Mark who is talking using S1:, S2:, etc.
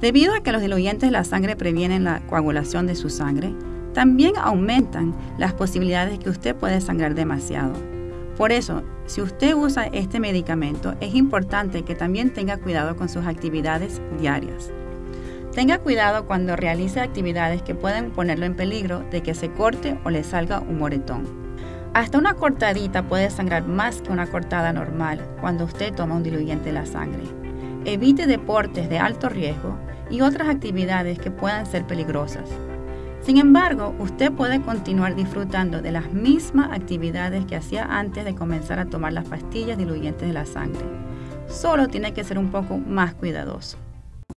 S1: Debido a que los diluyentes de la sangre previenen la coagulación de su sangre, también aumentan las posibilidades de que usted puede sangrar demasiado. Por eso, si usted usa este medicamento, es importante que también tenga cuidado con sus actividades diarias. Tenga cuidado cuando realice actividades que pueden ponerlo en peligro de que se corte o le salga un moretón. Hasta una cortadita puede sangrar más que una cortada normal cuando usted toma un diluyente de la sangre. Evite deportes de alto riesgo y otras actividades que puedan ser peligrosas. Sin embargo, usted puede continuar disfrutando de las mismas actividades que hacía antes de comenzar a tomar las pastillas diluyentes de la sangre. Solo tiene que ser un poco más cuidadoso.